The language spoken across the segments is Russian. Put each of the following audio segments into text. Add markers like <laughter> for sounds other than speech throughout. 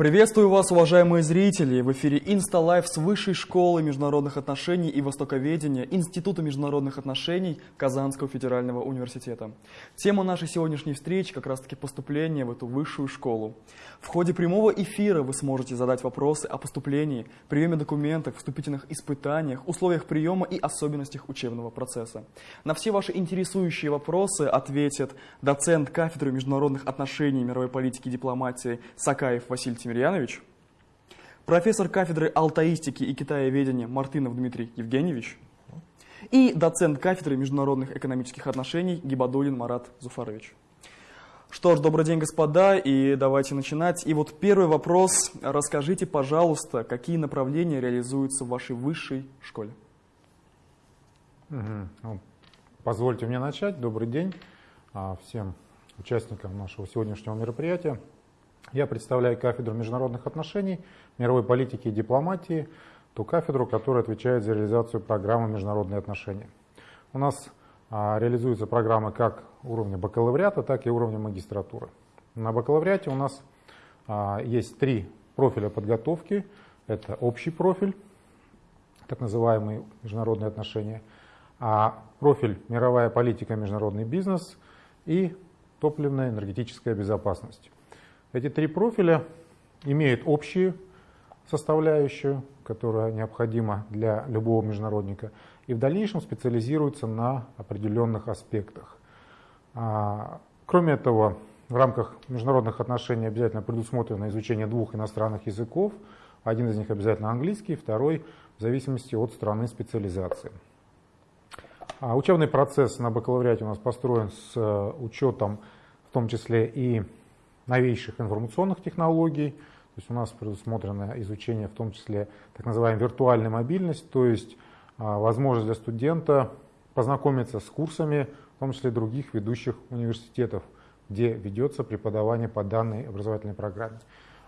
Приветствую вас, уважаемые зрители! В эфире InstaLife с Высшей школы международных отношений и востоковедения Института международных отношений Казанского федерального университета. Тема нашей сегодняшней встречи как раз-таки поступление в эту высшую школу. В ходе прямого эфира вы сможете задать вопросы о поступлении, приеме документов, вступительных испытаниях, условиях приема и особенностях учебного процесса. На все ваши интересующие вопросы ответит доцент кафедры международных отношений, мировой политики и дипломатии Сакаев Василий Тимирьянович, профессор кафедры алтаистики и китаеведения Мартынов Дмитрий Евгеньевич и доцент кафедры международных экономических отношений Гибадулин Марат Зуфарович. Что ж, добрый день, господа, и давайте начинать. И вот первый вопрос. Расскажите, пожалуйста, какие направления реализуются в вашей высшей школе? Угу. Позвольте мне начать. Добрый день а, всем участникам нашего сегодняшнего мероприятия. Я представляю кафедру международных отношений, мировой политики и дипломатии, ту кафедру, которая отвечает за реализацию программы международные отношения. У нас а, реализуются программы как уровня бакалавриата, так и уровня магистратуры. На бакалавриате у нас а, есть три профиля подготовки. Это общий профиль, так называемые международные отношения, а профиль мировая политика, международный бизнес и топливная энергетическая безопасность. Эти три профиля имеют общую составляющую, которая необходима для любого международника, и в дальнейшем специализируются на определенных аспектах. А, кроме этого, в рамках международных отношений обязательно предусмотрено изучение двух иностранных языков. Один из них обязательно английский, второй в зависимости от страны специализации. А учебный процесс на бакалавриате у нас построен с э, учетом в том числе и новейших информационных технологий. То есть у нас предусмотрено изучение в том числе так называемой виртуальной мобильности, то есть а, возможность для студента познакомиться с курсами, в том числе других ведущих университетов, где ведется преподавание по данной образовательной программе.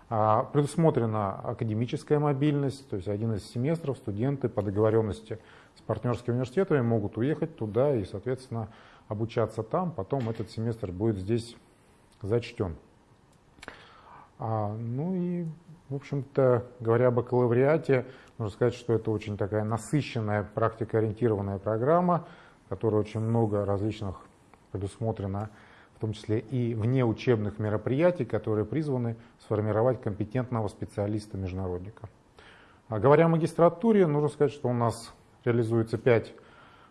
А, предусмотрена академическая мобильность, то есть один из семестров студенты по договоренности с партнерскими университетами могут уехать туда и, соответственно, обучаться там, потом этот семестр будет здесь зачтен. А, ну и, в общем-то, говоря о бакалавриате, можно сказать, что это очень такая насыщенная, практикоориентированная программа, которая очень много различных предусмотрено, в том числе и вне учебных мероприятий, которые призваны сформировать компетентного специалиста-международника. А говоря о магистратуре, нужно сказать, что у нас реализуется пять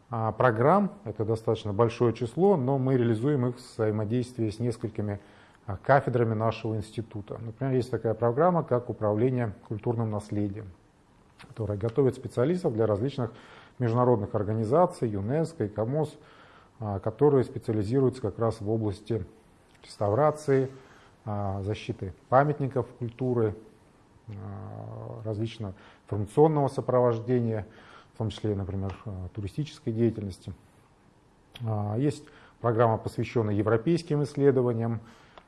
а, программ, это достаточно большое число, но мы реализуем их в взаимодействии с несколькими а, кафедрами нашего института. Например, есть такая программа, как управление культурным наследием, которая готовит специалистов для различных международных организаций, ЮНЕСКО и КАМОС, а, которые специализируются как раз в области реставрации, а, защиты памятников культуры, различного информационного сопровождения, в том числе, например, туристической деятельности. Есть программа, посвященная европейским исследованиям,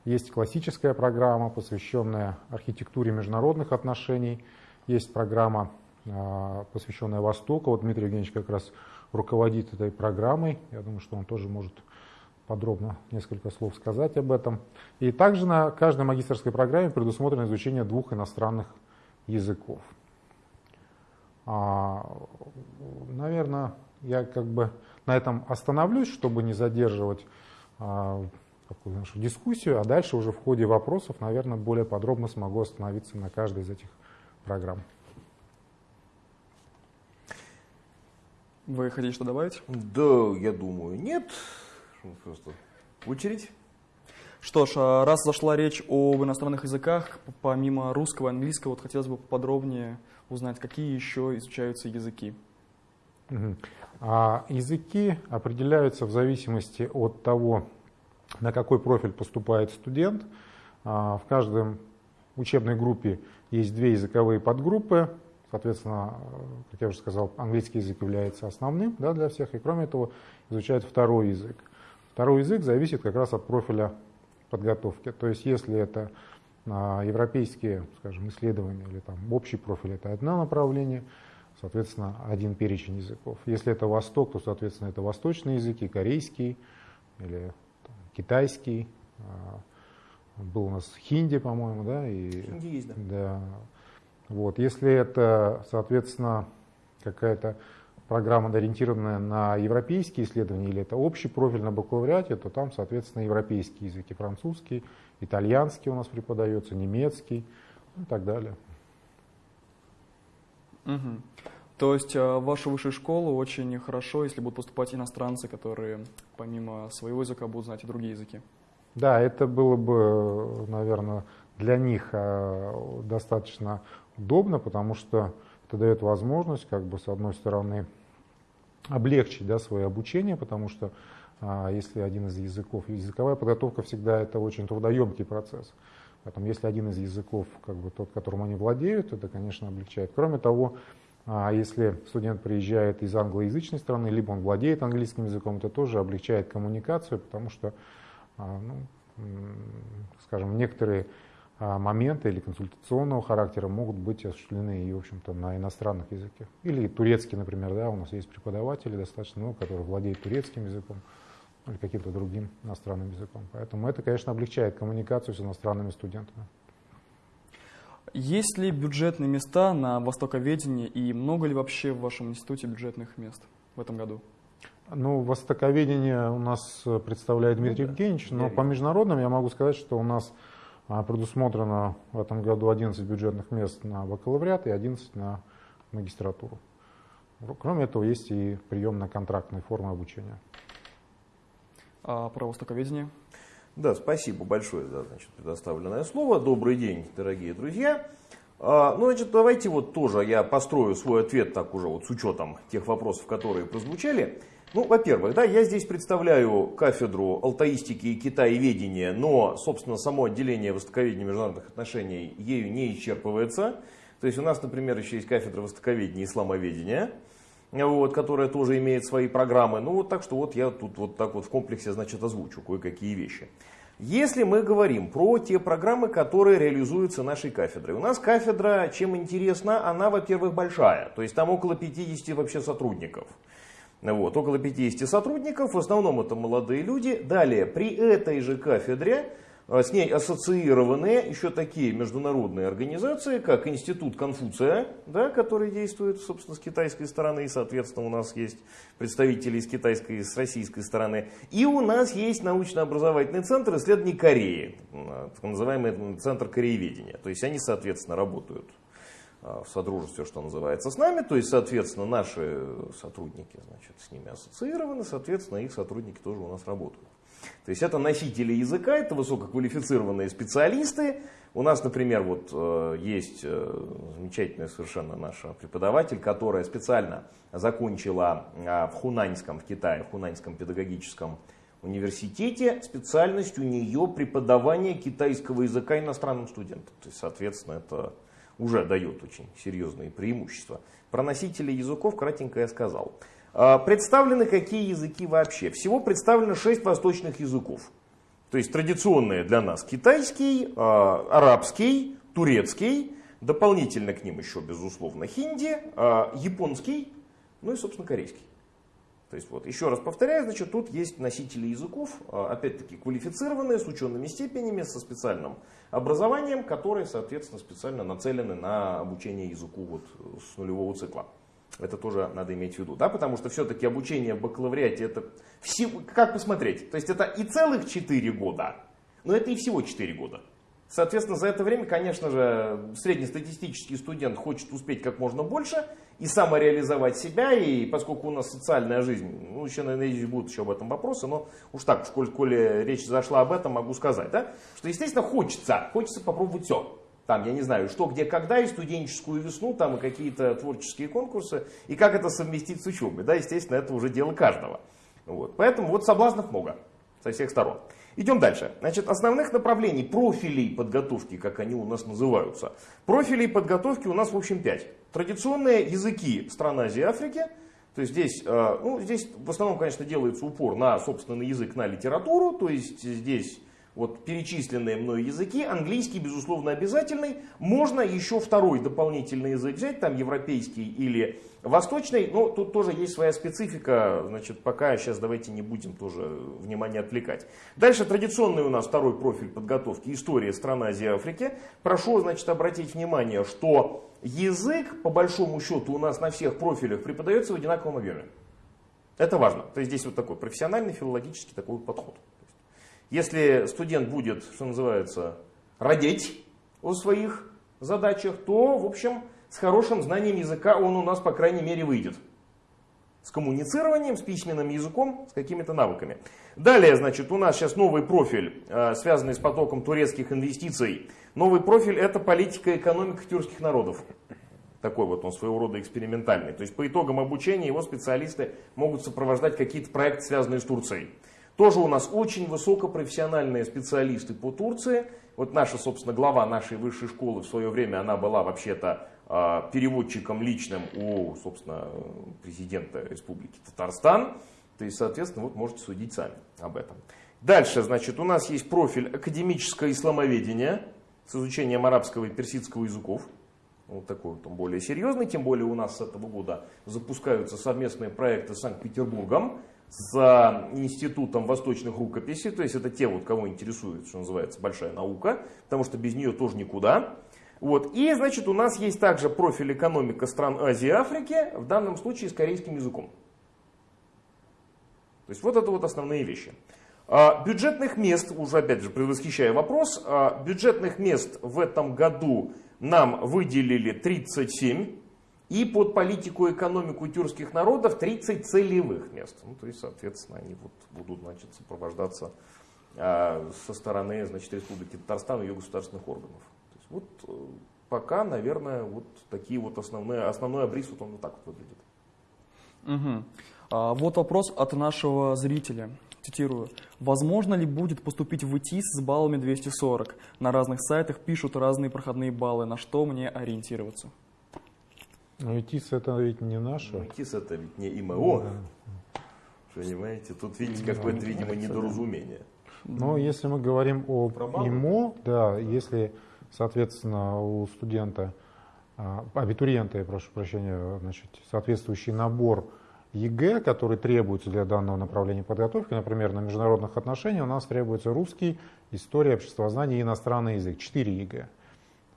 есть классическая программа, посвященная архитектуре международных отношений. Есть программа, а, посвященная Востоку. Вот Дмитрий Евгеньевич как раз руководит этой программой. Я думаю, что он тоже может подробно несколько слов сказать об этом. И также на каждой магистрской программе предусмотрено изучение двух иностранных языков. А, наверное, я как бы на этом остановлюсь, чтобы не задерживать а, такую нашу дискуссию, а дальше уже в ходе вопросов, наверное, более подробно смогу остановиться на каждой из этих программ. Вы хотите что добавить? Да, я думаю, нет. Просто очередь. Что ж, а раз зашла речь об иностранных языках, помимо русского и английского, вот хотелось бы подробнее узнать, какие еще изучаются языки. Угу. А языки определяются в зависимости от того, на какой профиль поступает студент. А, в каждой учебной группе есть две языковые подгруппы. Соответственно, как я уже сказал, английский язык является основным да, для всех. И кроме того, изучают второй язык. Второй язык зависит как раз от профиля подготовки. То есть если это а, европейские скажем, исследования или там, общий профиль, это одно направление, соответственно, один перечень языков. Если это Восток, то, соответственно, это восточные языки, корейский или китайский, а, был у нас хинди, по-моему, да? И, хинди есть, да. да. Вот. Если это, соответственно, какая-то программа, ориентированная на европейские исследования, или это общий профиль на бакалавриате, то там, соответственно, европейские языки, французский, итальянский у нас преподается, немецкий и так далее. Угу. То есть э, в вашу высшую школу очень хорошо, если будут поступать иностранцы, которые помимо своего языка будут знать и другие языки. Да, это было бы, наверное, для них э, достаточно удобно, потому что это дает возможность, как бы, с одной стороны, облегчить да, свое обучение, потому что а, если один из языков, языковая подготовка всегда это очень трудоемкий процесс. Поэтому если один из языков, как бы тот, которым они владеют, это, конечно, облегчает. Кроме того, а если студент приезжает из англоязычной страны, либо он владеет английским языком, это тоже облегчает коммуникацию, потому что, а, ну, скажем, некоторые а, моменты или консультационного характера могут быть осуществлены и, в общем-то, на иностранных языках. Или турецкий, например, да, у нас есть преподаватели достаточно много, которые владеют турецким языком или каким-то другим иностранным языком. Поэтому это, конечно, облегчает коммуникацию с иностранными студентами. Есть ли бюджетные места на востоковедении и много ли вообще в вашем институте бюджетных мест в этом году? Ну, востоковедение у нас представляет Дмитрий ну, Евгеньевич, но по международным я могу сказать, что у нас а, предусмотрено в этом году 11 бюджетных мест на бакалавриат и 11 на магистратуру. Кроме этого, есть и прием на контрактные формы обучения. А про востоковедение? Да, спасибо большое за значит, предоставленное слово. Добрый день, дорогие друзья. А, ну, значит, давайте вот тоже я построю свой ответ так уже вот с учетом тех вопросов, которые прозвучали. Ну, во-первых, да, я здесь представляю кафедру алтаистики и китаеведения, но, собственно, само отделение востоковедения международных отношений ею не исчерпывается. То есть у нас, например, еще есть кафедра востоковедения и исламоведения, вот, которая тоже имеет свои программы. Ну, вот так что вот я тут вот так вот в комплексе, значит, озвучу кое-какие вещи. Если мы говорим про те программы, которые реализуются нашей кафедрой. У нас кафедра, чем интересна, она, во-первых, большая. То есть там около 50 вообще сотрудников. Вот, около 50 сотрудников, в основном это молодые люди. Далее, при этой же кафедре с ней ассоциированные еще такие международные организации, как Институт Конфуция, да, который действует, собственно, с китайской стороны, и, соответственно, у нас есть представители с китайской и с российской стороны. И у нас есть научно-образовательный центр исследований Кореи, так называемый центр корееведения. То есть они, соответственно, работают а, в содружестве, что называется, с нами, то есть, соответственно, наши сотрудники значит, с ними ассоциированы, соответственно, их сотрудники тоже у нас работают. То есть это носители языка, это высококвалифицированные специалисты. У нас, например, вот э, есть э, замечательная совершенно наша преподаватель, которая специально закончила э, в Хунаньском, в Китае, в Хунаньском педагогическом университете специальность у нее преподавание китайского языка иностранным студентам. То есть, соответственно, это уже дает очень серьезные преимущества. Про носителей языков кратенько я сказал. А, представлены какие языки вообще? Всего представлено 6 восточных языков. То есть традиционные для нас китайский, а, арабский, турецкий, дополнительно к ним еще, безусловно, хинди, а, японский, ну и, собственно, корейский. То есть, вот, еще раз повторяю, значит, тут есть носители языков, опять-таки квалифицированные, с учеными степенями, со специальным образованием, которые, соответственно, специально нацелены на обучение языку вот с нулевого цикла. Это тоже надо иметь в виду, да, потому что все-таки обучение в бакалавриате это всего, как посмотреть, то есть это и целых 4 года, но это и всего 4 года. Соответственно, за это время, конечно же, среднестатистический студент хочет успеть как можно больше и самореализовать себя, и поскольку у нас социальная жизнь, ну, еще, наверное, будут еще об этом вопросы, но уж так, в коли речь зашла об этом, могу сказать, да, что, естественно, хочется, хочется попробовать все там, я не знаю, что, где, когда, и студенческую весну, там, и какие-то творческие конкурсы, и как это совместить с учебой, да, естественно, это уже дело каждого. Вот. Поэтому вот соблазнов много со всех сторон. Идем дальше. Значит, основных направлений, профилей подготовки, как они у нас называются. Профилей подготовки у нас, в общем, пять. Традиционные языки стран Азии и Африки. То есть здесь, э, ну, здесь в основном, конечно, делается упор на собственный язык, на литературу. То есть здесь вот перечисленные мной языки, английский, безусловно, обязательный. Можно еще второй дополнительный язык взять, там европейский или восточный, но тут тоже есть своя специфика, значит, пока сейчас давайте не будем тоже внимание отвлекать. Дальше традиционный у нас второй профиль подготовки, история стран Азии и Африки. Прошу, значит, обратить внимание, что язык, по большому счету, у нас на всех профилях преподается в одинаковом объеме. Это важно. То есть здесь вот такой профессиональный филологический такой подход. Если студент будет, что называется, родить о своих задачах, то, в общем, с хорошим знанием языка он у нас, по крайней мере, выйдет. С коммуницированием, с письменным языком, с какими-то навыками. Далее, значит, у нас сейчас новый профиль, э, связанный с потоком турецких инвестиций. Новый профиль – это политика и экономика тюркских народов. Такой вот он своего рода экспериментальный. То есть по итогам обучения его специалисты могут сопровождать какие-то проекты, связанные с Турцией. Тоже у нас очень высокопрофессиональные специалисты по Турции. Вот наша, собственно, глава нашей высшей школы в свое время, она была вообще-то а, переводчиком личным у, собственно, президента Республики Татарстан. То есть, соответственно, вот можете судить сами об этом. Дальше, значит, у нас есть профиль академическое исламоведение с изучением арабского и персидского языков. Вот такой вот он более серьезный, тем более у нас с этого года запускаются совместные проекты с Санкт-Петербургом с Институтом восточных рукописей, то есть это те, вот, кого интересует, что называется, большая наука, потому что без нее тоже никуда. Вот. И, значит, у нас есть также профиль экономика стран Азии и Африки, в данном случае с корейским языком. То есть вот это вот основные вещи. А, бюджетных мест, уже опять же предвосхищая вопрос, а, бюджетных мест в этом году нам выделили 37. И под политику и экономику тюркских народов 30 целевых мест. Ну, то есть, соответственно, они вот будут значит, сопровождаться э, со стороны значит, Республики Татарстан и ее государственных органов. То есть, вот э, пока, наверное, вот такие вот основные, основной обрис вот он вот так вот выглядит. Угу. А, вот вопрос от нашего зрителя. Цитирую. Возможно ли будет поступить в ИТИС с баллами 240? На разных сайтах пишут разные проходные баллы. На что мне ориентироваться? Ну, ИТИС это ведь не наше. Ну, ИТИС это ведь не ИМО. Да. Понимаете, тут видите какое-то, видимо, недоразумение. Но ну, если мы говорим о ИМО, да, если, соответственно, у студента, а, абитуриента, я прошу прощения, значит, соответствующий набор ЕГЭ, который требуется для данного направления подготовки, например, на международных отношениях у нас требуется русский, история, обществознание и иностранный язык, 4 ЕГЭ.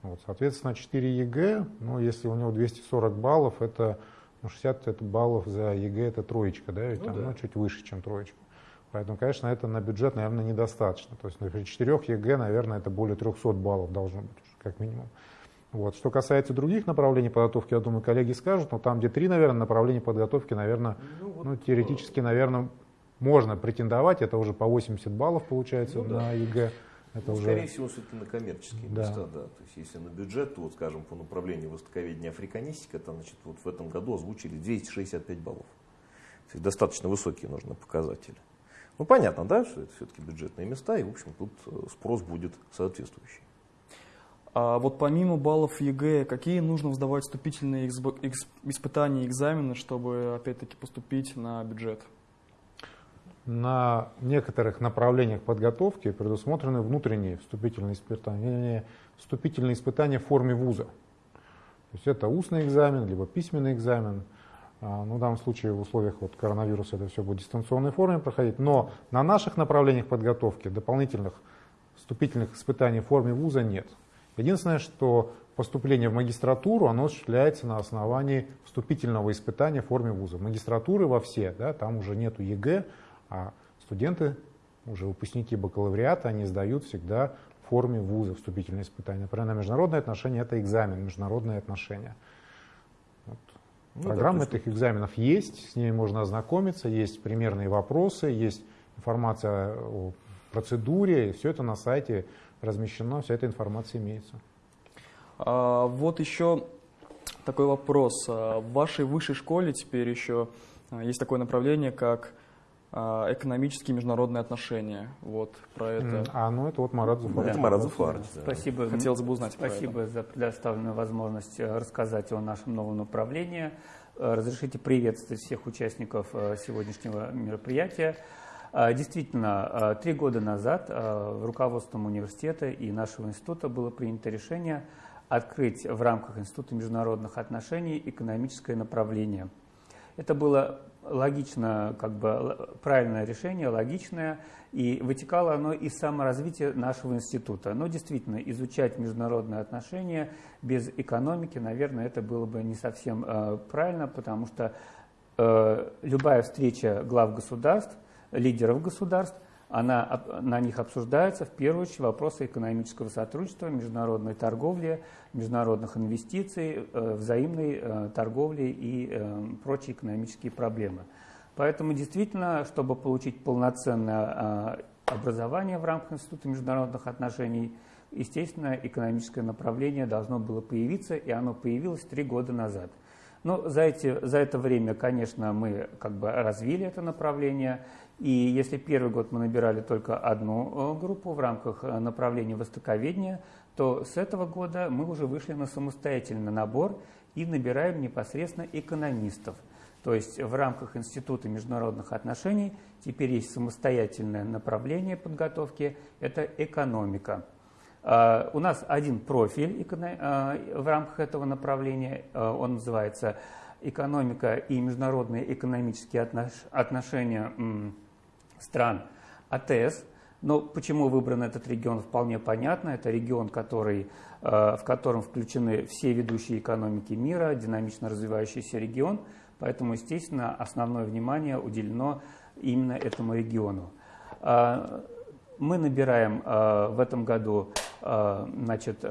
Вот, соответственно, 4 ЕГЭ, ну, если у него 240 баллов, это ну, 60 это баллов за ЕГЭ, это троечка, да, ведь ну, там, да. ну, чуть выше, чем троечка. Поэтому, конечно, это на бюджет, наверное, недостаточно. То есть при 4 ЕГЭ, наверное, это более 300 баллов должно быть, как минимум. Вот. Что касается других направлений подготовки, я думаю, коллеги скажут, но там, где три, наверное, направления подготовки, наверное, ну, вот, ну, теоретически, наверное, можно претендовать, это уже по 80 баллов получается ну, на да. ЕГЭ. Это ну, уже... Скорее всего, все-таки на коммерческие да. места, да. То есть, если на бюджет, то, вот, скажем, по направлению востоковедения африканистика, то, значит, вот в этом году озвучили 265 баллов. То есть, достаточно высокие нужны показатели. Ну, понятно, да, что это все-таки бюджетные места, и, в общем, тут э, спрос будет соответствующий. А вот помимо баллов ЕГЭ, какие нужно сдавать вступительные испытания и экзамены, чтобы, опять-таки, поступить на бюджет? На некоторых направлениях подготовки предусмотрены внутренние вступительные испытания, вступительные испытания в форме вуза. То есть это устный экзамен, либо письменный экзамен. А, ну, в данном случае в условиях вот коронавируса это все будет в дистанционной форме проходить. Но на наших направлениях подготовки дополнительных вступительных испытаний в форме вуза нет. Единственное, что поступление в магистратуру, оно осуществляется на основании вступительного испытания в форме вуза. Магистратуры во все, да, там уже нету ЕГЭ, а студенты, уже выпускники бакалавриата, они сдают всегда в форме вуза вступительные испытания. Например, на международные отношения это экзамен, международные отношения. Вот. Ну, Программа да, этих экзаменов есть, с ними можно ознакомиться, есть примерные вопросы, есть информация о процедуре, все это на сайте размещено, вся эта информация имеется. А, вот еще такой вопрос. А, в вашей высшей школе теперь еще а, есть такое направление, как экономические международные отношения. Вот про это. А, ну это вот Марат Зуфар. Да. Это Марат Зуфар. Да. Спасибо. Хотелось бы узнать Спасибо за предоставленную возможность э, рассказать о нашем новом направлении. Э, разрешите приветствовать всех участников э, сегодняшнего мероприятия. А, действительно, а, три года назад руководством университета и нашего института было принято решение открыть в рамках Института международных отношений экономическое направление. Это было логично, как бы правильное решение, логичное, и вытекало оно из саморазвития нашего института. Но действительно, изучать международные отношения без экономики, наверное, это было бы не совсем э, правильно, потому что э, любая встреча глав государств, лидеров государств, она, на них обсуждаются в первую очередь вопросы экономического сотрудничества, международной торговли, международных инвестиций, э, взаимной э, торговли и э, прочие экономические проблемы. Поэтому действительно, чтобы получить полноценное образование в рамках Института международных отношений, естественно, экономическое направление должно было появиться, и оно появилось три года назад. Но за, эти, за это время, конечно, мы как бы развили это направление, и если первый год мы набирали только одну э, группу в рамках э, направления востоковедения, то с этого года мы уже вышли на самостоятельный набор и набираем непосредственно экономистов. То есть в рамках Института международных отношений теперь есть самостоятельное направление подготовки – это экономика. А, у нас один профиль а, в рамках этого направления, а, он называется «Экономика и международные экономические отношения стран АТС. Но почему выбран этот регион, вполне понятно. Это регион, который, в котором включены все ведущие экономики мира, динамично развивающийся регион. Поэтому, естественно, основное внимание уделено именно этому региону. Мы набираем в этом году значит,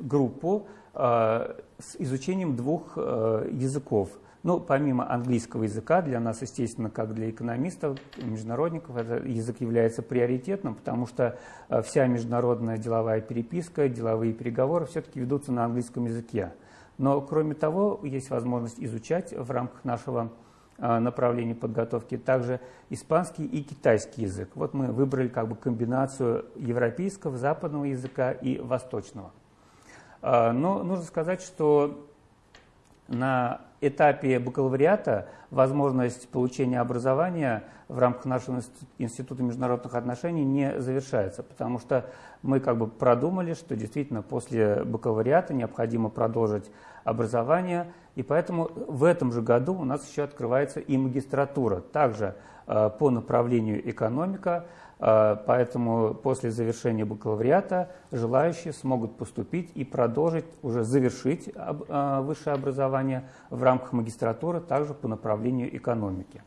группу с изучением двух языков – ну, помимо английского языка, для нас, естественно, как для экономистов, международников, этот язык является приоритетным, потому что э, вся международная деловая переписка, деловые переговоры все-таки ведутся на английском языке. Но, кроме того, есть возможность изучать в рамках нашего э, направления подготовки также испанский и китайский язык. Вот мы выбрали как бы комбинацию европейского, западного языка и восточного. Э, но нужно сказать, что на этапе бакалавриата возможность получения образования в рамках нашего Института международных отношений не завершается, потому что мы как бы продумали, что действительно после бакалавриата необходимо продолжить образование, и поэтому в этом же году у нас еще открывается и магистратура, также э, по направлению экономика, поэтому после завершения бакалавриата желающие смогут поступить и продолжить, уже завершить а, высшее образование в рамках магистратуры, также по направлению экономики.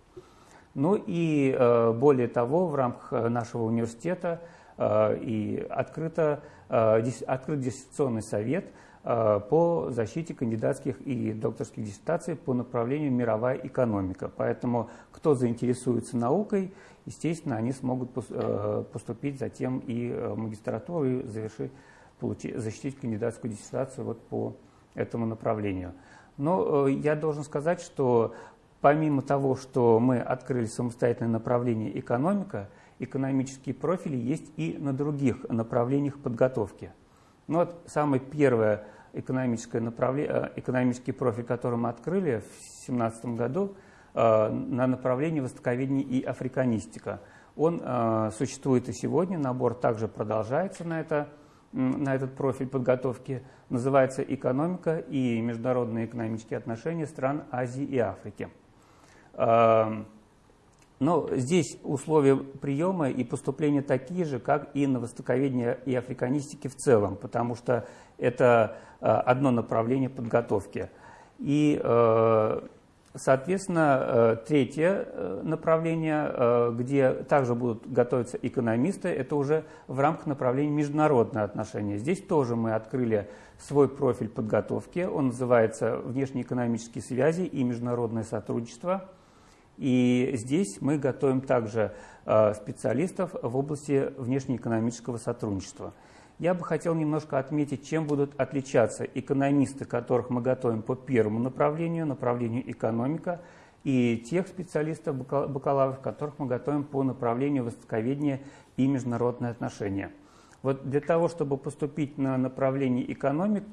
Ну и а, более того, в рамках нашего университета и открыто, открыт диссертационный совет по защите кандидатских и докторских диссертаций по направлению мировая экономика. Поэтому кто заинтересуется наукой естественно, они смогут э, поступить затем и в э, магистратуру и завершить, получить, защитить кандидатскую диссертацию вот по этому направлению. Но э, я должен сказать, что помимо того, что мы открыли самостоятельное направление экономика, экономические профили есть и на других направлениях подготовки. Ну вот самое первое экономическое направление, экономический профиль, который мы открыли в 2017 году – на направлении востоковедения и африканистика. Он э, существует и сегодня, набор также продолжается на, это, на этот профиль подготовки. Называется «Экономика и международные экономические отношения стран Азии и Африки». Э, но здесь условия приема и поступления такие же, как и на востоковедение и африканистике в целом, потому что это одно направление подготовки. И Соответственно, э, третье э, направление, э, где также будут готовиться экономисты, это уже в рамках направления международные отношения. Здесь тоже мы открыли свой профиль подготовки, он называется «Внешнеэкономические связи и международное сотрудничество». И здесь мы готовим также специалистов в области внешнеэкономического сотрудничества – я бы хотел немножко отметить, чем будут отличаться экономисты, которых мы готовим по первому направлению, направлению экономика, и тех специалистов, бакалавров, которых мы готовим по направлению востоковедения и международные отношения. Вот для того, чтобы поступить на направление экономик,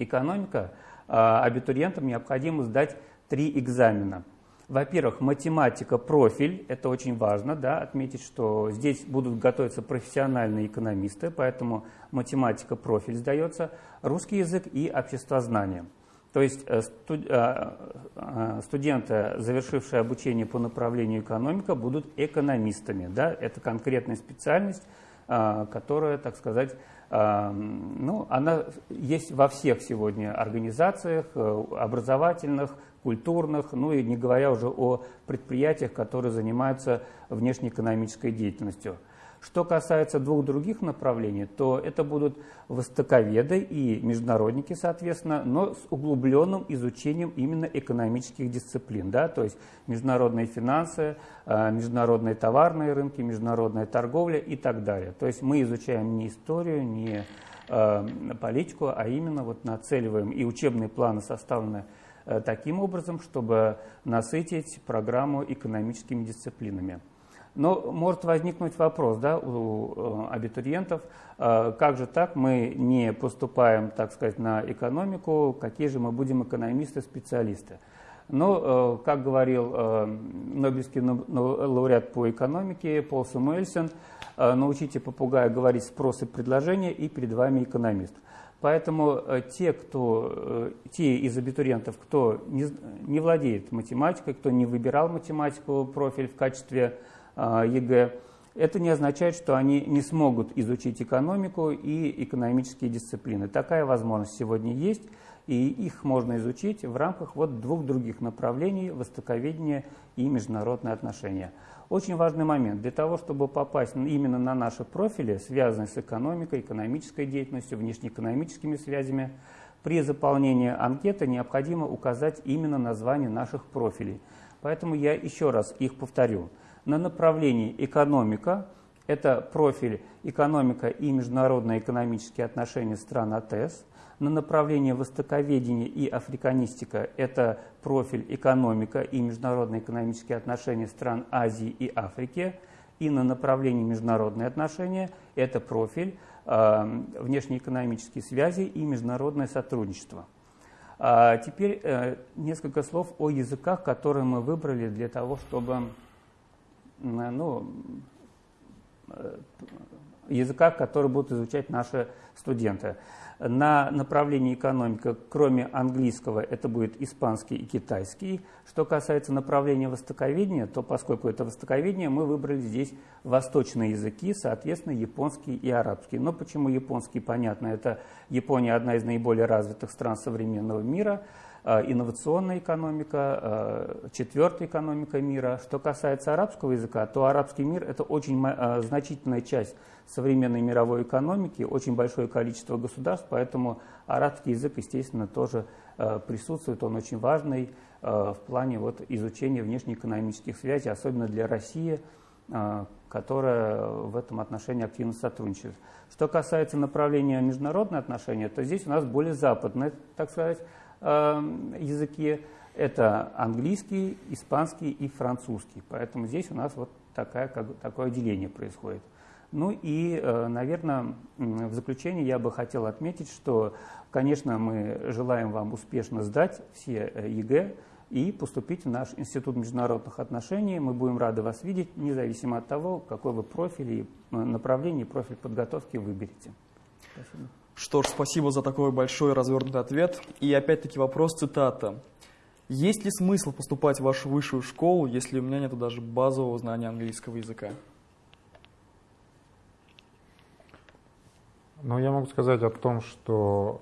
экономика, а, абитуриентам необходимо сдать три экзамена. Во-первых, математика, профиль, это очень важно, да, отметить, что здесь будут готовиться профессиональные экономисты, поэтому математика, профиль сдается, русский язык и обществознание. То есть э, э, э, студенты, завершившие обучение по направлению экономика, будут экономистами. Да? Это конкретная специальность, которая, так сказать, ну, она есть во всех сегодня организациях, образовательных, культурных, ну и не говоря уже о предприятиях, которые занимаются внешнеэкономической деятельностью. Что касается двух других направлений, то это будут востоковеды и международники, соответственно, но с углубленным изучением именно экономических дисциплин, да, то есть международные финансы, а, международные товарные рынки, международная торговля и так далее. То есть мы изучаем не историю, не а, политику, а именно вот нацеливаем, и учебные планы составлены таким образом, чтобы насытить программу экономическими дисциплинами. Но может возникнуть вопрос да, у э, абитуриентов, э, как же так, мы не поступаем, так сказать, на экономику, какие же мы будем экономисты-специалисты. Но, э, как говорил Нобелевский лауреат по экономике Пол Самуэльсон, научите попугая говорить спрос и предложение, и перед вами экономист. Поэтому те, кто, те из абитуриентов, кто не, не владеет математикой, кто не выбирал математику профиль в качестве а, ЕГЭ, это не означает, что они не смогут изучить экономику и экономические дисциплины. Такая возможность сегодня есть, и их можно изучить в рамках вот двух других направлений – востоковедения и международные отношения. Очень важный момент. Для того, чтобы попасть именно на наши профили, связанные с экономикой, экономической деятельностью, внешнеэкономическими связями, при заполнении анкеты необходимо указать именно название наших профилей. Поэтому я еще раз их повторю – на направлении экономика, это профиль экономика и международные экономические отношения стран АТС. На направлении востоковедения и африканистика это профиль экономика и международные экономические отношения стран Азии и Африки. И на направлении международные отношения это профиль э, внешнеэкономические связи и международное сотрудничество. А теперь э, несколько слов о языках, которые мы выбрали для того, чтобы ну, э, языках, которые будут изучать наши студенты. На направлении экономика, кроме английского, это будет испанский и китайский. Что касается направления востоковедения, то поскольку это востоковедение, мы выбрали здесь восточные языки, соответственно, японский и арабский. Но почему японский, понятно, это Япония одна из наиболее развитых стран современного мира – инновационная экономика, э, четвертая экономика мира. Что касается арабского языка, то арабский мир – это очень э, значительная часть современной мировой экономики, очень большое количество государств, поэтому арабский язык, естественно, тоже присутствует, он очень важный в плане вот, изучения внешнеэкономических связей, особенно для России, которая в этом отношении активно сотрудничает. Что касается направления международные отношения, то здесь у нас более западное, так сказать, языке. Это английский, испанский и французский. Поэтому здесь у нас вот такая, как, такое отделение происходит. Ну и, э, наверное, в заключение я бы хотел отметить, что, конечно, мы желаем вам успешно сдать все э, ЕГЭ и поступить в наш Институт международных отношений. Мы будем рады вас видеть, независимо от того, какой вы профиль и э, направление, профиль подготовки выберете. Спасибо. Что ж, спасибо за такой большой развернутый ответ. И опять-таки вопрос цитата. Есть ли смысл поступать в вашу высшую школу, если у меня нет даже базового знания английского языка? Ну, я могу сказать о том, что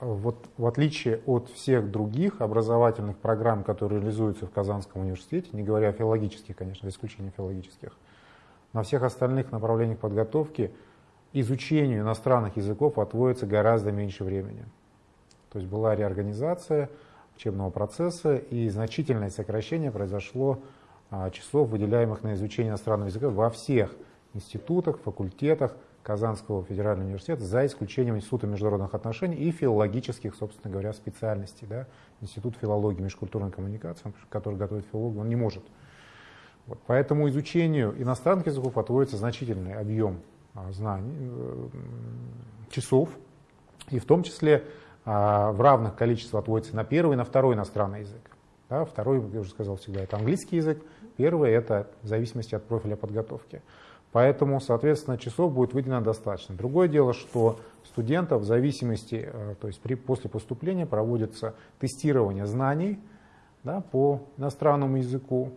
вот в отличие от всех других образовательных программ, которые реализуются в Казанском университете, не говоря о филологических, конечно, за исключением филологических, на всех остальных направлениях подготовки – изучению иностранных языков отводится гораздо меньше времени. То есть была реорганизация учебного процесса и значительное сокращение произошло а, числов, выделяемых на изучение иностранного языка во всех институтах, факультетах Казанского федерального университета, за исключением Института международных отношений и филологических, собственно говоря, специальностей. Да? Институт филологии межкультурной коммуникации, который готовит филологов, он не может. Вот. Поэтому изучению иностранных языков отводится значительный объем знаний, э, часов, и в том числе а, в равных количествах отводится на первый на второй иностранный язык. Да, второй, я уже сказал всегда, это английский язык. Первый это в зависимости от профиля подготовки. Поэтому, соответственно, часов будет выделено достаточно. Другое дело, что студентов в зависимости, э, то есть при, после поступления проводится тестирование знаний да, по иностранному языку,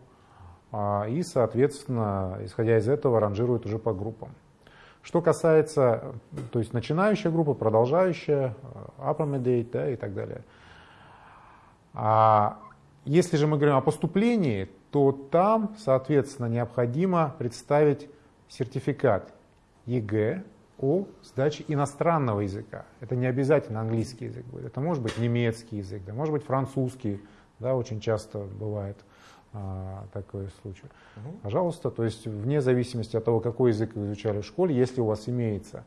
а, и, соответственно, исходя из этого, ранжируют уже по группам. Что касается, то есть начинающая группа, продолжающая, upper да, и так далее. А если же мы говорим о поступлении, то там, соответственно, необходимо представить сертификат ЕГЭ о сдаче иностранного языка. Это не обязательно английский язык будет, это может быть немецкий язык, да, может быть французский, да, очень часто бывает такой случай. Угу. Пожалуйста, то есть вне зависимости от того, какой язык вы изучали в школе, если у вас имеется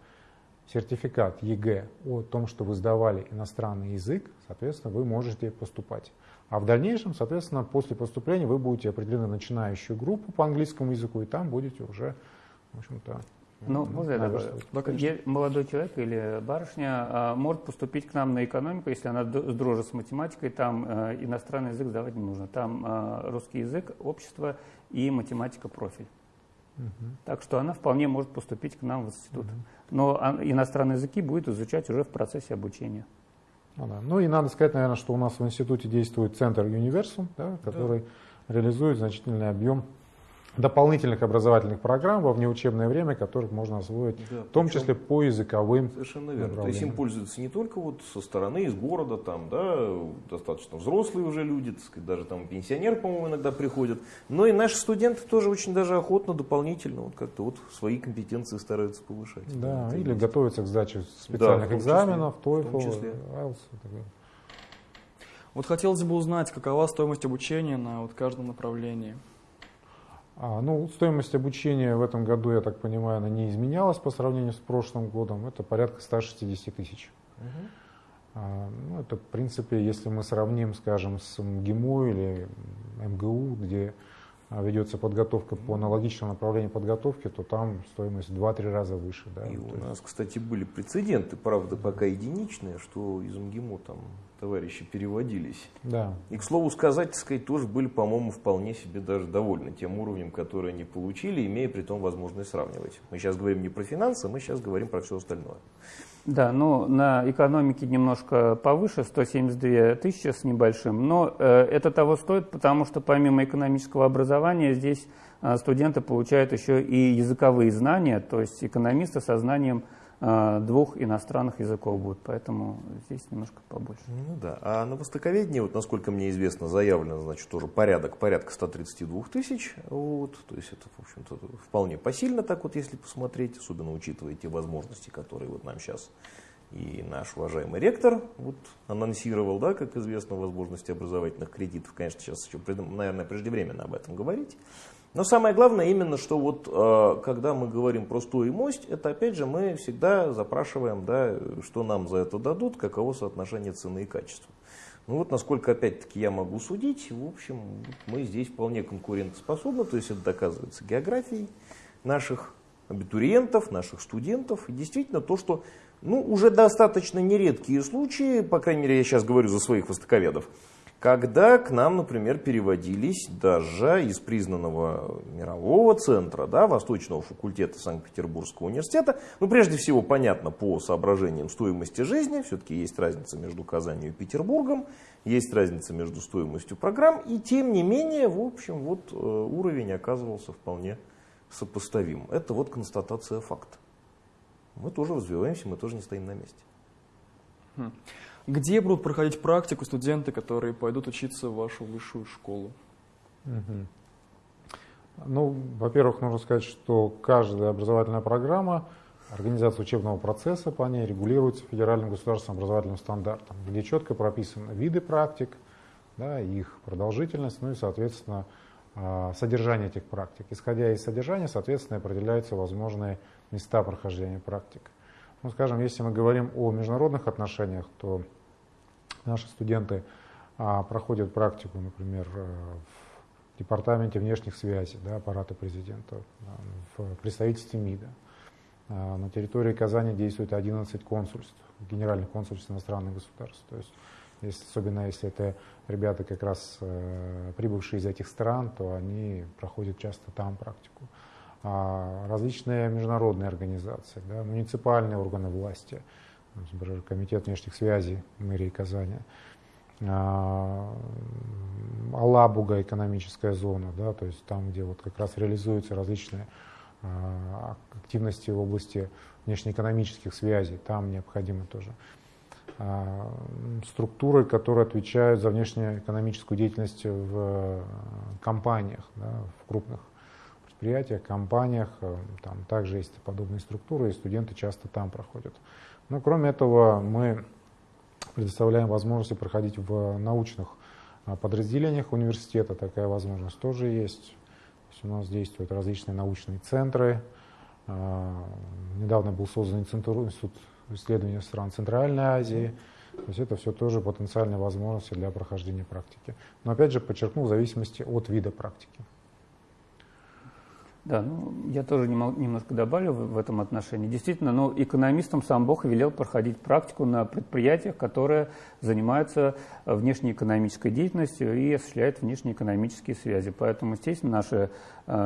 сертификат ЕГЭ о том, что вы сдавали иностранный язык, соответственно, вы можете поступать. А в дальнейшем, соответственно, после поступления вы будете определены начинающую группу по английскому языку, и там будете уже, в общем-то, ну, можно я добавлю? Да, Молодой человек или барышня а, может поступить к нам на экономику, если она дружит с математикой, там а, иностранный язык сдавать не нужно. Там а, русский язык, общество и математика профиль. Угу. Так что она вполне может поступить к нам в институт. Угу. Но иностранные языки будет изучать уже в процессе обучения. Ну, да. ну и надо сказать, наверное, что у нас в институте действует центр Универсум, да, который да. реализует значительный объем дополнительных образовательных программ во внеучебное время, которых можно освоить, да, в том числе по языковым Совершенно верно. То есть им пользуются не только вот со стороны, из города, там, да, достаточно взрослые уже люди, так сказать, даже там пенсионеры, по-моему, иногда приходят, но и наши студенты тоже очень даже охотно, дополнительно, вот как-то вот свои компетенции стараются повышать. Да, да или готовятся к сдаче специальных да, экзаменов, TOEFL, IELTS. Вот хотелось бы узнать, какова стоимость обучения на вот каждом направлении. А, ну, стоимость обучения в этом году, я так понимаю, она не изменялась по сравнению с прошлым годом. Это порядка 160 тысяч. Угу. А, ну, это, в принципе, если мы сравним, скажем, с МГИМО или МГУ, где ведется подготовка по аналогичному направлению подготовки, то там стоимость в 2-3 раза выше. Да? И у нас, кстати, были прецеденты, правда, пока единичные, что из МГИМО там товарищи переводились. Да. И, к слову сказать, сказать, тоже были, по-моему, вполне себе даже довольны тем уровнем, который они получили, имея при том возможность сравнивать. Мы сейчас говорим не про финансы, мы сейчас говорим про все остальное. Да, ну на экономике немножко повыше, 172 тысячи с небольшим, но э, это того стоит, потому что помимо экономического образования здесь э, студенты получают еще и языковые знания, то есть экономисты со знанием двух иностранных языков будет, поэтому здесь немножко побольше. Ну да, а на востоковедении, вот насколько мне известно, заявлено, значит, тоже порядок, порядка 132 тысяч, вот, то есть это, в общем-то, вполне посильно так вот, если посмотреть, особенно учитывая те возможности, которые вот нам сейчас и наш уважаемый ректор вот анонсировал, да, как известно, возможности образовательных кредитов. Конечно, сейчас еще, наверное, преждевременно об этом говорить. Но самое главное именно, что вот э, когда мы говорим про стоимость, это опять же мы всегда запрашиваем, да, что нам за это дадут, каково соотношение цены и качества. Ну вот насколько опять-таки я могу судить, в общем, мы здесь вполне конкурентоспособны, то есть это доказывается географией наших абитуриентов, наших студентов. И действительно то, что ну, уже достаточно нередкие случаи, по крайней мере я сейчас говорю за своих востоковедов, когда к нам, например, переводились даже из признанного мирового центра, да, Восточного факультета Санкт-Петербургского университета, ну, прежде всего, понятно, по соображениям стоимости жизни, все-таки есть разница между Казанью и Петербургом, есть разница между стоимостью программ, и тем не менее, в общем, вот э, уровень оказывался вполне сопоставим. Это вот констатация факта. Мы тоже развиваемся, мы тоже не стоим на месте. Где будут проходить практику студенты, которые пойдут учиться в вашу высшую школу? Угу. Ну, во-первых, нужно сказать, что каждая образовательная программа, организация учебного процесса по ней регулируется федеральным государственным образовательным стандартом, где четко прописаны виды практик, да, их продолжительность, ну и, соответственно, а, содержание этих практик. Исходя из содержания, соответственно, определяются возможные места прохождения практик. Ну, скажем, если мы говорим о международных отношениях, то Наши студенты а, проходят практику, например, э, в департаменте внешних связей да, аппарата президента, в представительстве МИДа. А, на территории Казани действует 11 консульств, генеральных консульств иностранных государств. То есть если, особенно если это ребята как раз э, прибывшие из этих стран, то они проходят часто там практику. А различные международные организации, да, муниципальные органы власти, например, Комитет внешних связей мэрии Казани, а, Алабуга экономическая зона, да, то есть там, где вот как раз реализуются различные а, активности в области внешнеэкономических связей, там необходимо тоже структуры, которые отвечают за внешнеэкономическую деятельность в компаниях, да, в крупных предприятиях, компаниях. Там также есть подобные структуры, и студенты часто там проходят. Но кроме этого мы предоставляем возможности проходить в научных а, подразделениях университета. Такая возможность тоже есть. То есть у нас действуют различные научные центры. А, недавно был создан институт исследования стран Центральной Азии. То есть это все тоже потенциальные возможности для прохождения практики. Но опять же подчеркну, в зависимости от вида практики. Да, ну, я тоже немножко добавлю в, этом отношении. Действительно, ну, экономистам сам Бог велел проходить практику на предприятиях, которые занимаются э, внешнеэкономической деятельностью и осуществляют внешнеэкономические связи. Поэтому, естественно, наши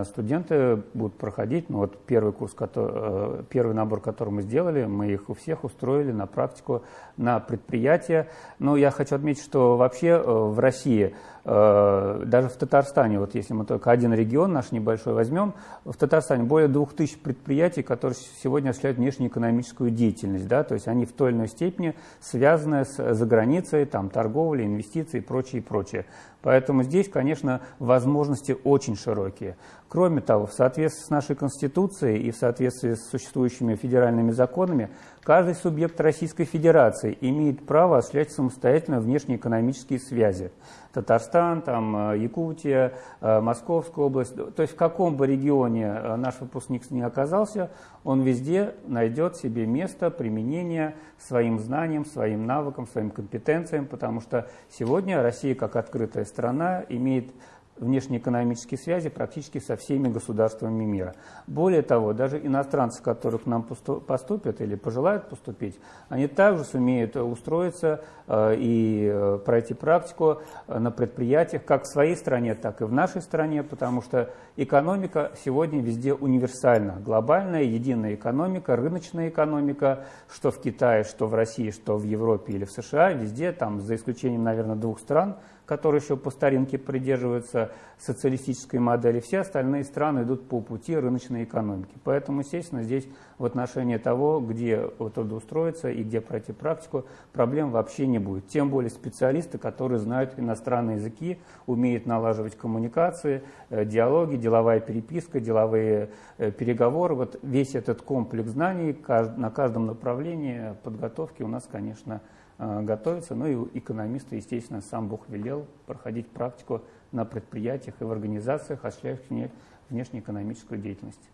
студенты будут проходить, ну, вот первый курс, который, э, первый набор, который мы сделали, мы их у всех устроили на практику на предприятия. Но я хочу отметить, что вообще э, в России Э, даже в Татарстане, вот если мы только один регион наш небольшой возьмем, в Татарстане более 2000 предприятий, которые сегодня осуществляют внешнеэкономическую деятельность, да, то есть они в той или иной степени связаны с заграницей, там, торговлей, инвестиции и прочее, и прочее. Поэтому здесь, конечно, возможности очень широкие. Кроме того, в соответствии с нашей Конституцией и в соответствии с существующими федеральными законами, каждый субъект Российской Федерации имеет право осуществлять самостоятельно внешнеэкономические связи. Татарстан, там, э, Якутия, э, Московская область. То есть в каком бы регионе э, наш выпускник не оказался, он везде найдет себе место применения своим знаниям, своим навыкам, своим компетенциям, потому что сегодня Россия, как открытая страна, имеет внешнеэкономические связи практически со всеми государствами мира. Более того, даже иностранцы, которые к нам поступят или пожелают поступить, они также сумеют устроиться э, и э, пройти практику э, на предприятиях как в своей стране, так и в нашей стране, потому что экономика сегодня везде универсальна. Глобальная, единая экономика, рыночная экономика, что в Китае, что в России, что в Европе или в США, везде, там, за исключением, наверное, двух стран – которые еще по старинке придерживаются социалистической модели, все остальные страны идут по пути рыночной экономики. Поэтому, естественно, здесь в отношении того, где трудоустроиться и где пройти практику, проблем вообще не будет. Тем более специалисты, которые знают иностранные языки, умеют налаживать коммуникации, э, диалоги, деловая переписка, деловые э, переговоры. Вот весь этот комплекс знаний на каждом направлении подготовки у нас, конечно, готовиться. Ну и экономисты, естественно, сам Бог велел проходить практику на предприятиях и в организациях, осуществляющих внешнеэкономическую деятельность.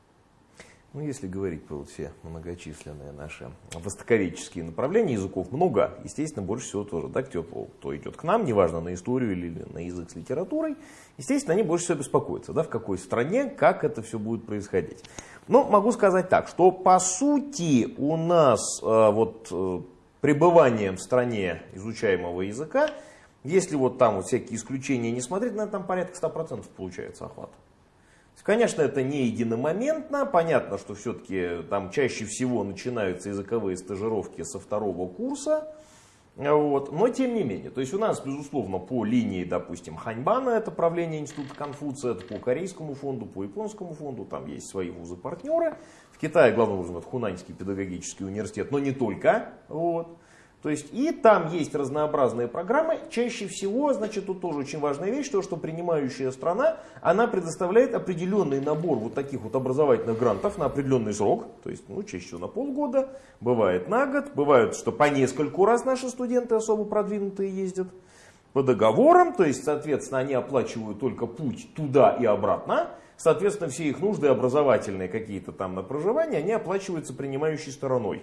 Ну, если говорить про все многочисленные наши востоковедческие направления, языков много, естественно, больше всего тоже, да, кто, кто идет к нам, неважно, на историю или на язык с литературой, естественно, они больше всего беспокоятся, да, в какой стране, как это все будет происходить. Но могу сказать так, что по сути у нас э, вот э, пребыванием в стране изучаемого языка, если вот там вот всякие исключения не смотреть, наверное, там порядка 100% получается охват. Конечно, это не единомоментно, понятно, что все-таки там чаще всего начинаются языковые стажировки со второго курса, вот. Но тем не менее, то есть у нас, безусловно, по линии, допустим, Ханьбана, это правление Института Конфуция, это по Корейскому фонду, по Японскому фонду, там есть свои вузы-партнеры. Китае, главным образом, это Хунаньский педагогический университет, но не только. Вот. То есть и там есть разнообразные программы. Чаще всего, значит, тут тоже очень важная вещь, то, что принимающая страна, она предоставляет определенный набор вот таких вот образовательных грантов на определенный срок. То есть, ну, чаще всего на полгода, бывает на год, бывает, что по нескольку раз наши студенты особо продвинутые ездят по договорам, то есть, соответственно, они оплачивают только путь туда и обратно, соответственно, все их нужды образовательные какие-то там на проживание, они оплачиваются принимающей стороной.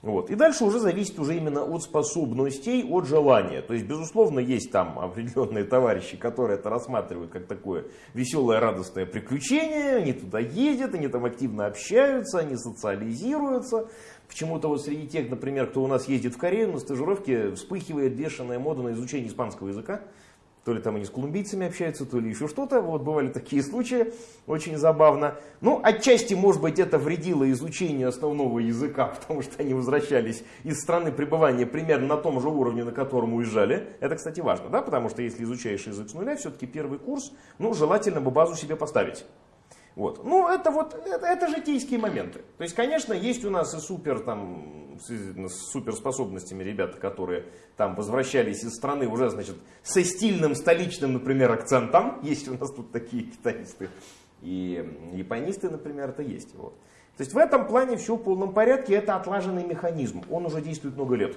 Вот. И дальше уже зависит уже именно от способностей, от желания. То есть, безусловно, есть там определенные товарищи, которые это рассматривают как такое веселое, радостное приключение. Они туда ездят, они там активно общаются, они социализируются. Почему-то вот среди тех, например, кто у нас ездит в Корею на стажировке, вспыхивает бешеная мода на изучение испанского языка то ли там они с колумбийцами общаются, то ли еще что-то. Вот бывали такие <laughs> случаи, очень забавно. Ну, отчасти, может быть, это вредило изучению основного языка, <laughs> потому что они возвращались из страны пребывания примерно на том же уровне, на котором уезжали. Это, кстати, важно, да, потому что если изучаешь язык с нуля, все-таки первый курс, ну, желательно бы базу себе поставить. Вот. Ну, это вот, это, это житейские моменты. То есть, конечно, есть у нас и супер, там, с суперспособностями ребята, которые там возвращались из страны уже, значит, со стильным столичным, например, акцентом. <laughs> Есть у нас тут такие китаисты. И японисты, например, это есть. Вот. То есть в этом плане все в полном порядке, это отлаженный механизм, он уже действует много лет.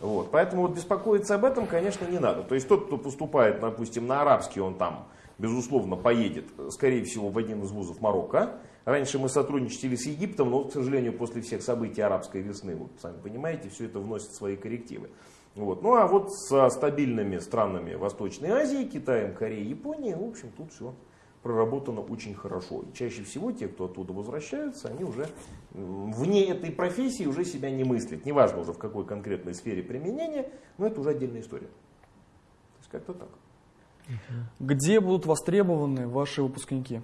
Вот. Поэтому вот беспокоиться об этом, конечно, не надо. То есть тот, кто поступает, допустим, на арабский, он там безусловно, поедет, скорее всего, в один из вузов Марокко. Раньше мы сотрудничали с Египтом, но, к сожалению, после всех событий арабской весны, вот сами понимаете, все это вносит свои коррективы. Вот. Ну а вот со стабильными странами Восточной Азии, Китаем, Кореей, Японией, в общем, тут все проработано очень хорошо. И чаще всего те, кто оттуда возвращаются, они уже вне этой профессии уже себя не мыслят. Неважно уже в какой конкретной сфере применения, но это уже отдельная история. То есть как-то так. Где будут востребованы ваши выпускники?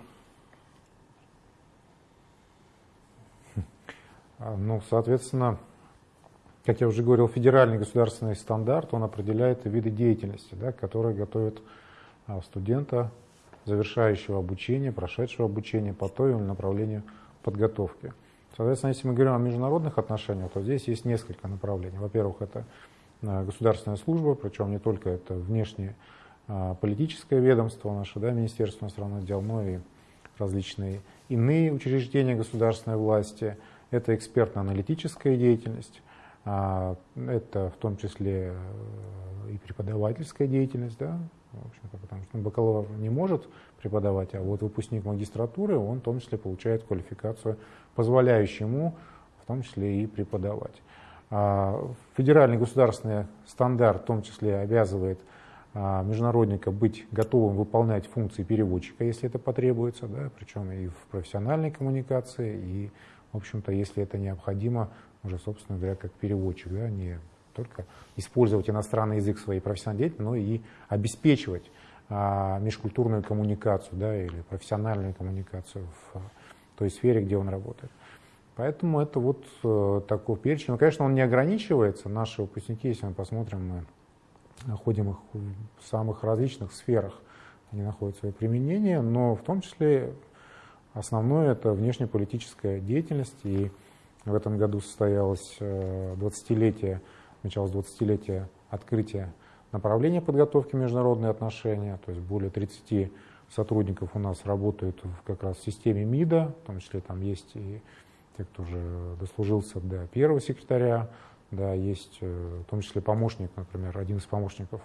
А, ну, соответственно, как я уже говорил, федеральный государственный стандарт, он определяет виды деятельности, да, которые готовят а, студента, завершающего обучение, прошедшего обучение по той или направлению подготовки. Соответственно, если мы говорим о международных отношениях, то здесь есть несколько направлений. Во-первых, это а, государственная служба, причем не только это внешние политическое ведомство наше, да, Министерство иностранных дел, но и различные иные учреждения государственной власти. Это экспертно-аналитическая деятельность, а, это в том числе э, и преподавательская деятельность, да, в общем потому что бакалавр не может преподавать, а вот выпускник магистратуры, он в том числе получает квалификацию, позволяющую ему в том числе и преподавать. А, федеральный государственный стандарт в том числе обязывает а, международника быть готовым выполнять функции переводчика, если это потребуется, да, причем и в профессиональной коммуникации, и, в общем-то, если это необходимо, уже, собственно говоря, как переводчик, да, не только использовать иностранный язык в своей профессиональной деятельности, но и обеспечивать а, межкультурную коммуникацию да, или профессиональную коммуникацию в а, той сфере, где он работает. Поэтому это вот э, такой перечень. Но, конечно, он не ограничивается. Наши выпускники, если мы посмотрим, мы находим их в самых различных сферах, они находят свое применение, но в том числе основное это внешнеполитическая деятельность, и в этом году состоялось 20-летие, э, началось 20-летие открытия направления подготовки международные отношения, то есть более 30 сотрудников у нас работают как раз в системе МИДа, в том числе там есть и те, кто уже дослужился до первого секретаря да, есть э, в том числе помощник, например, один из помощников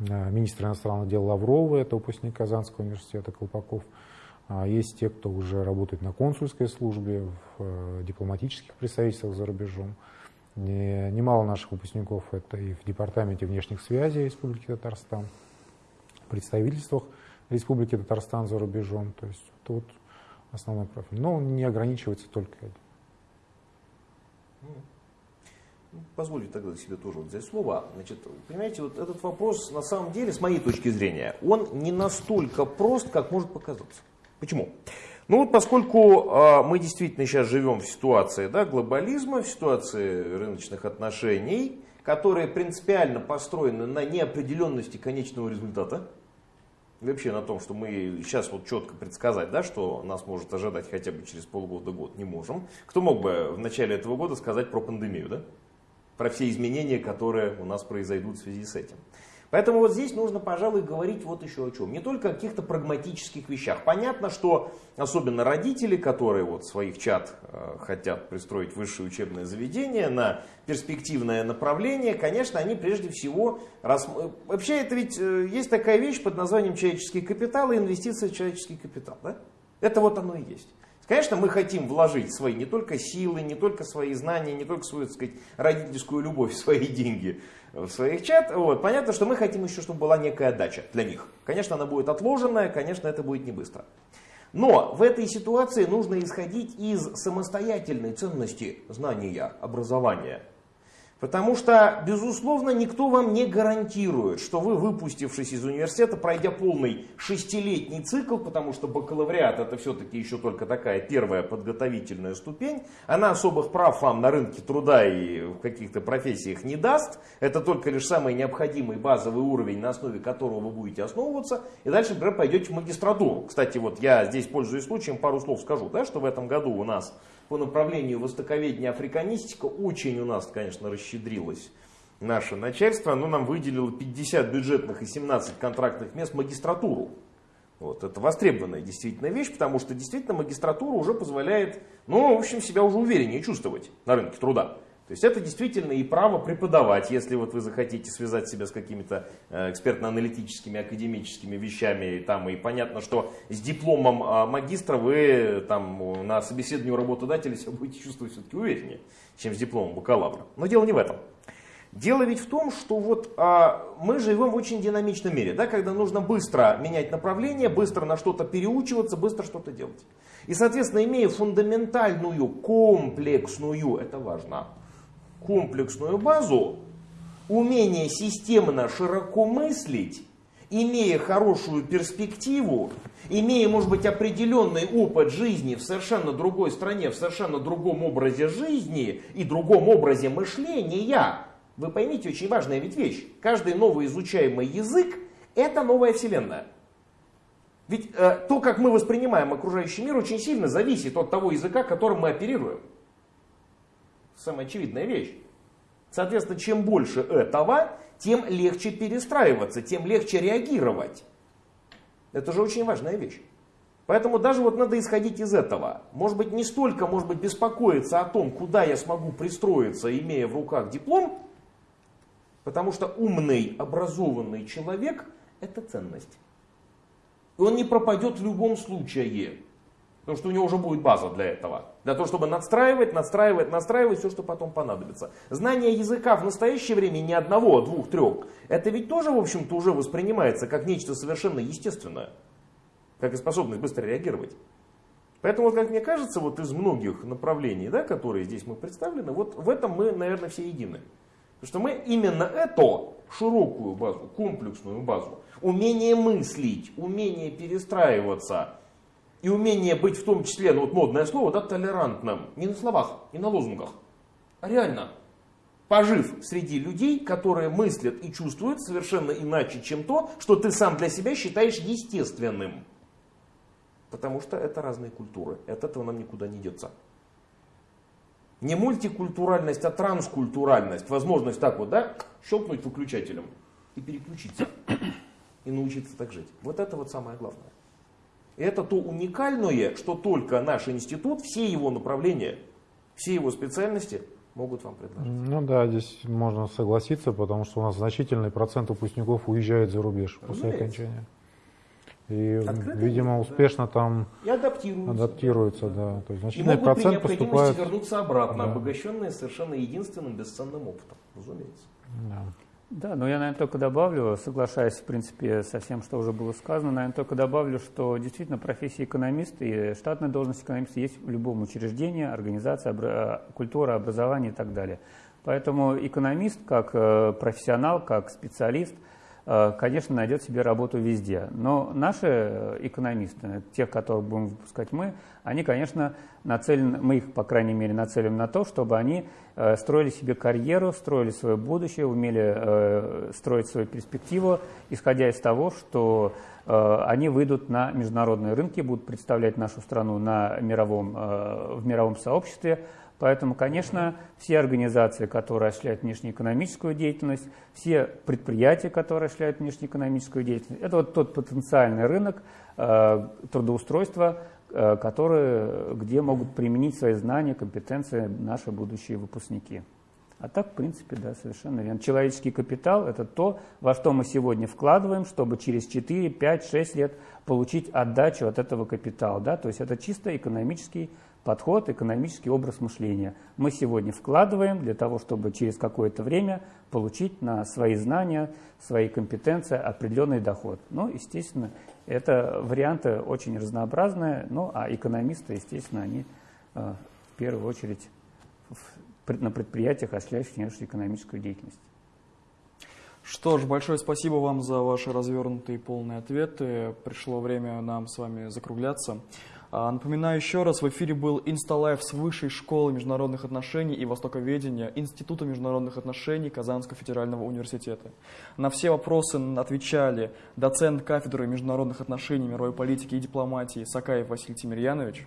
э, министра иностранных дел Лаврова, это выпускник Казанского университета Колпаков. А есть те, кто уже работает на консульской службе, в э, дипломатических представительствах за рубежом. Немало наших выпускников это и в Департаменте внешних связей Республики Татарстан, в представительствах Республики Татарстан за рубежом. То есть это вот основной профиль. Но он не ограничивается только этим. Позвольте тогда себе тоже вот взять слово. Значит, понимаете, вот этот вопрос на самом деле, с моей точки зрения, он не настолько прост, как может показаться. Почему? Ну вот поскольку э, мы действительно сейчас живем в ситуации да, глобализма, в ситуации рыночных отношений, которые принципиально построены на неопределенности конечного результата, вообще на том, что мы сейчас вот четко предсказать, да, что нас может ожидать хотя бы через полгода-год, не можем. Кто мог бы в начале этого года сказать про пандемию, да? Про все изменения, которые у нас произойдут в связи с этим. Поэтому вот здесь нужно, пожалуй, говорить вот еще о чем. Не только о каких-то прагматических вещах. Понятно, что особенно родители, которые вот своих чат э, хотят пристроить высшее учебное заведение на перспективное направление, конечно, они прежде всего... Рас... Вообще это ведь э, есть такая вещь под названием человеческий капитал и инвестиция в человеческий капитал. Да? Это вот оно и есть. Конечно, мы хотим вложить свои не только силы, не только свои знания, не только свою, так сказать, родительскую любовь, <laughs> свои деньги в своих чат. Вот. Понятно, что мы хотим еще, чтобы была некая отдача для них. Конечно, она будет отложенная, конечно, это будет не быстро. Но в этой ситуации нужно исходить из самостоятельной ценности знания, образования. Потому что, безусловно, никто вам не гарантирует, что вы, выпустившись из университета, пройдя полный шестилетний цикл, потому что бакалавриат это все-таки еще только такая первая подготовительная ступень, она особых прав вам на рынке труда и в каких-то профессиях не даст, это только лишь самый необходимый базовый уровень, на основе которого вы будете основываться, и дальше, например, пойдете в магистратуру. Кстати, вот я здесь, пользуясь случаем, пару слов скажу, да, что в этом году у нас по направлению востоковедения африканистика очень у нас, конечно, расщедрилось наше начальство. Оно нам выделило 50 бюджетных и 17 контрактных мест магистратуру. Вот, это востребованная действительно вещь, потому что действительно магистратура уже позволяет, ну, в общем, себя уже увереннее чувствовать на рынке труда. То есть это действительно и право преподавать, если вот вы захотите связать себя с какими-то э, экспертно-аналитическими, академическими вещами. И, там, и понятно, что с дипломом а, магистра вы там, на собеседовании у работодателя себя будете чувствовать все-таки увереннее, чем с дипломом бакалавра. Но дело не в этом. Дело ведь в том, что вот а, мы живем в очень динамичном мире, да, когда нужно быстро менять направление, быстро на что-то переучиваться, быстро что-то делать. И, соответственно, имея фундаментальную, комплексную, это важно, комплексную базу, умение системно широко мыслить, имея хорошую перспективу, имея, может быть, определенный опыт жизни в совершенно другой стране, в совершенно другом образе жизни и другом образе мышления, вы поймите очень важная ведь вещь. Каждый новый изучаемый язык – это новая вселенная. Ведь э, то, как мы воспринимаем окружающий мир, очень сильно зависит от того языка, которым мы оперируем самая очевидная вещь. Соответственно, чем больше этого, тем легче перестраиваться, тем легче реагировать. Это же очень важная вещь. Поэтому даже вот надо исходить из этого. Может быть, не столько, может быть, беспокоиться о том, куда я смогу пристроиться, имея в руках диплом, потому что умный, образованный человек – это ценность. И он не пропадет в любом случае. Потому что у него уже будет база для этого. Для того, чтобы надстраивать, надстраивать, надстраивать все, что потом понадобится. Знание языка в настоящее время не одного, а двух, трех. Это ведь тоже, в общем-то, уже воспринимается как нечто совершенно естественное. Как и способность быстро реагировать. Поэтому, как мне кажется, вот из многих направлений, да, которые здесь мы представлены, вот в этом мы, наверное, все едины. Потому что мы именно эту широкую базу, комплексную базу, умение мыслить, умение перестраиваться, и умение быть в том числе, ну вот модное слово, да, толерантным. Не на словах, не на лозунгах, а реально. Пожив среди людей, которые мыслят и чувствуют совершенно иначе, чем то, что ты сам для себя считаешь естественным. Потому что это разные культуры. От этого нам никуда не деться. Не мультикультуральность, а транскультуральность. Возможность так вот, да, щелкнуть выключателем и переключиться. И научиться так жить. Вот это вот самое главное. Это то уникальное, что только наш институт, все его направления, все его специальности могут вам предложить. Ну да, здесь можно согласиться, потому что у нас значительный процент выпускников уезжает за рубеж после окончания. И, Открытый видимо, мир, успешно да. там и адаптируются. адаптируются, да. да. То есть значительный и могут процент при поступает... вернуться обратно, да. обогащенные совершенно единственным бесценным опытом, разумеется. Да. Да, но я, наверное, только добавлю, соглашаясь, в принципе, со всем, что уже было сказано, наверное, только добавлю, что действительно профессия экономиста и штатная должность экономиста есть в любом учреждении, организации, обра культура, образование и так далее. Поэтому экономист, как э, профессионал, как специалист – Э, конечно, найдет себе работу везде. Но наши э, экономисты, тех, которых будем выпускать мы, они, конечно, нацелены, мы их, по крайней мере, нацелим на то, чтобы они э, строили себе карьеру, строили свое будущее, умели строить свою перспективу, исходя из того, что они выйдут на международные рынки, будут представлять нашу страну на мировом, в мировом сообществе, Поэтому, конечно, все организации, которые осуществляют внешнеэкономическую деятельность, все предприятия, которые осуществляют внешнеэкономическую деятельность, это вот тот потенциальный рынок э, трудоустройства, э, который, где могут применить свои знания, компетенции наши будущие выпускники. А так, в принципе, да, совершенно верно. Человеческий капитал – это то, во что мы сегодня вкладываем, чтобы через 4, 5, 6 лет получить отдачу от этого капитала. Да? То есть это чисто экономический подход, экономический образ мышления. Мы сегодня вкладываем для того, чтобы через какое-то время получить на свои знания, свои компетенции определенный доход. Ну, естественно, это варианты очень разнообразные, ну, а экономисты, естественно, они э, в первую очередь в, на предприятиях, осуществляющих экономическую деятельность. Что ж, большое спасибо вам за ваши развернутые и полные ответы. Пришло время нам с вами закругляться. А, напоминаю еще раз, в эфире был Insta Live с Высшей школы международных отношений и востоковедения Института международных отношений Казанского федерального университета. На все вопросы отвечали доцент кафедры международных отношений, мировой политики и дипломатии Сакаев Василий Тимирьянович,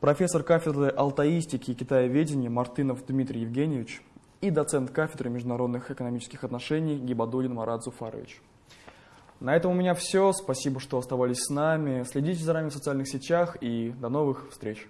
профессор кафедры алтаистики и китаеведения Мартынов Дмитрий Евгеньевич и доцент кафедры международных экономических отношений Гибадулин Марат Зуфарович. На этом у меня все. Спасибо, что оставались с нами. Следите за нами в социальных сетях и до новых встреч.